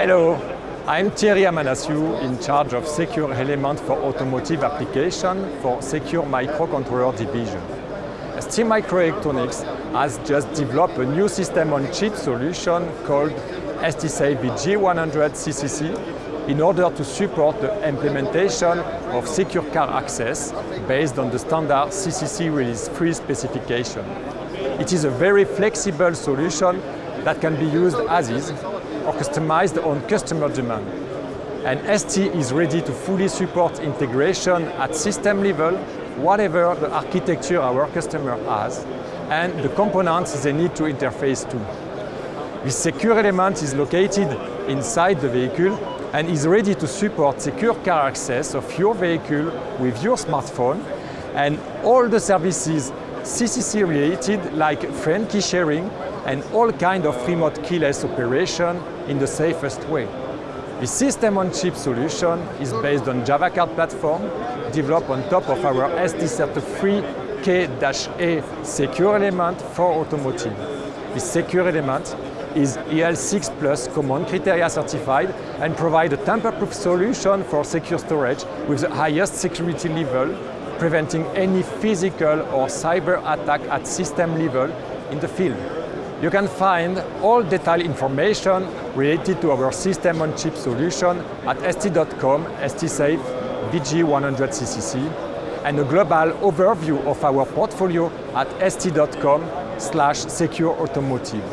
Hello, I'm Thierry Amanasiu, in charge of Secure Element for Automotive Application for Secure Microcontroller Division. STMicroelectronics has just developed a new system-on-chip solution called STSAFE VG100 CCC in order to support the implementation of secure car access based on the standard CCC Release 3 specification. It is a very flexible solution that can be used as is or customized on customer demand. And ST is ready to fully support integration at system level, whatever the architecture our customer has, and the components they need to interface to. This secure element is located inside the vehicle and is ready to support secure car access of your vehicle with your smartphone and all the services CCC related like friend key sharing and all kind of remote keyless operation in the safest way. The system-on-chip solution is based on Java Card platform, developed on top of our ST33K-A secure element for automotive. This secure element is EAL6 Plus common criteria certified and provide a tamper-proof solution for secure storage with the highest security level, preventing any physical or cyber attack at system level in the field. You can find all detailed information related to our system-on-chip solution at st.com stsafe VG100CCC and a global overview of our portfolio at st.com slash secure automotive.